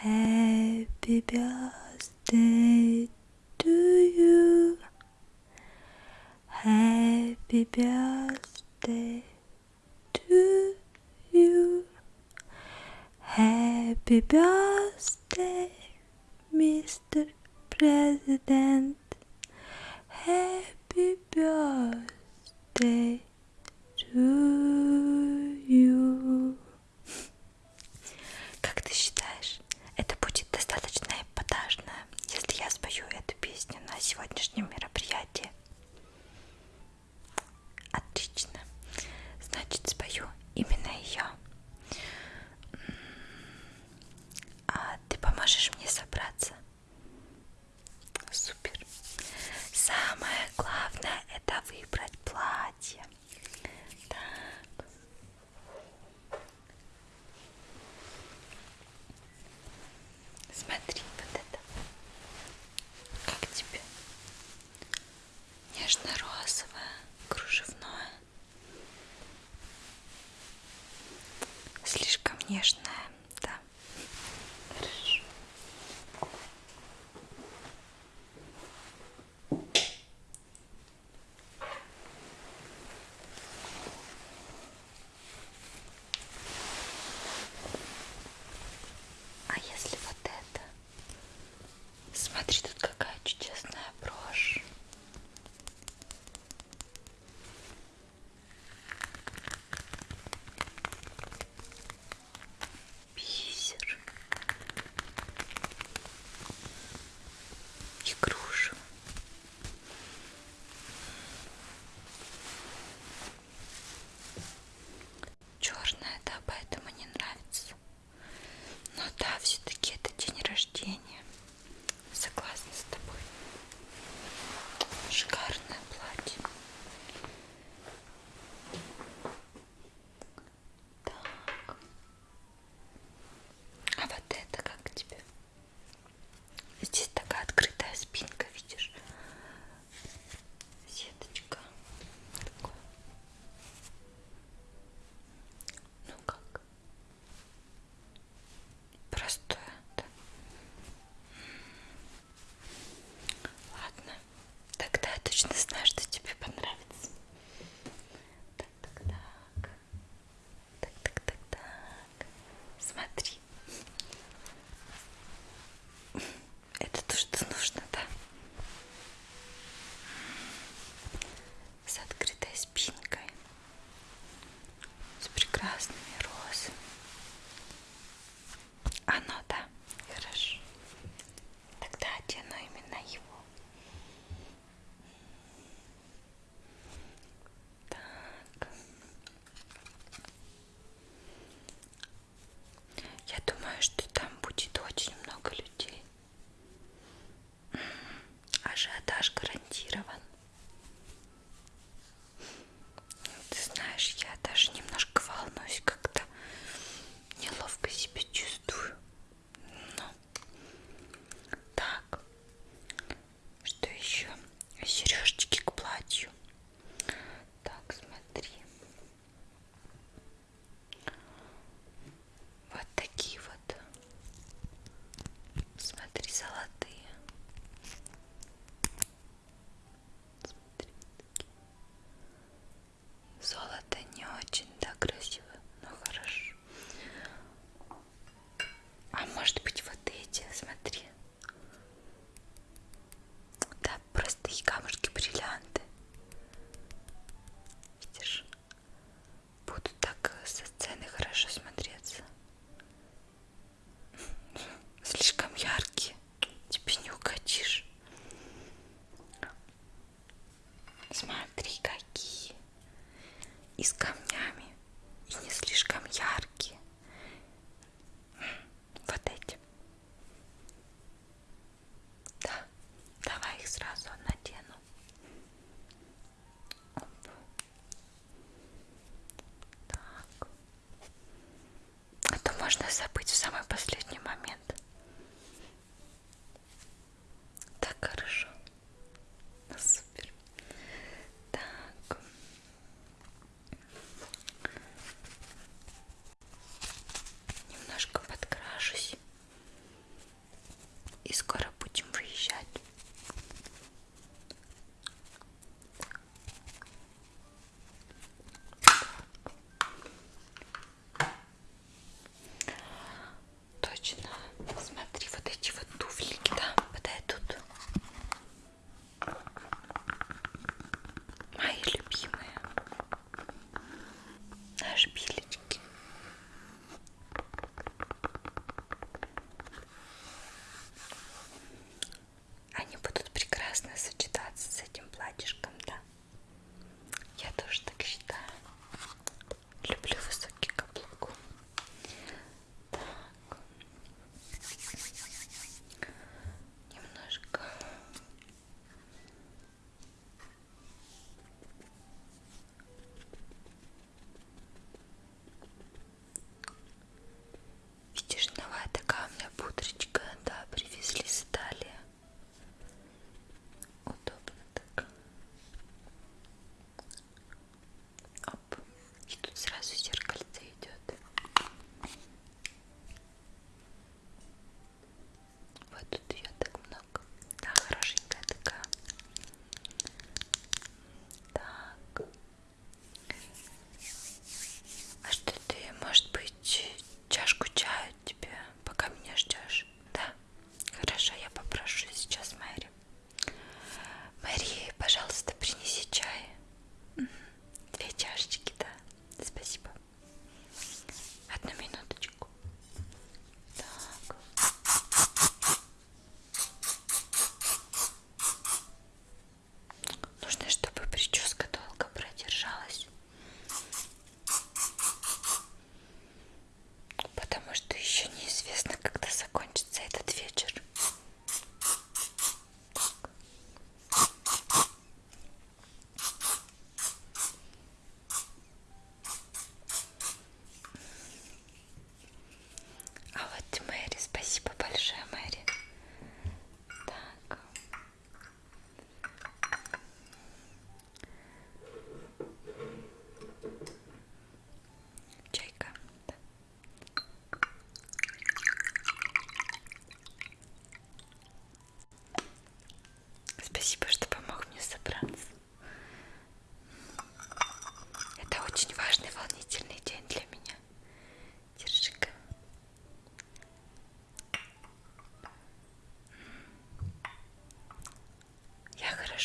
Happy birthday to you. Happy birthday to you. Happy birthday, Mr. President. Happy birthday to you. конечно.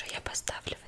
Хорошо, я поставлю.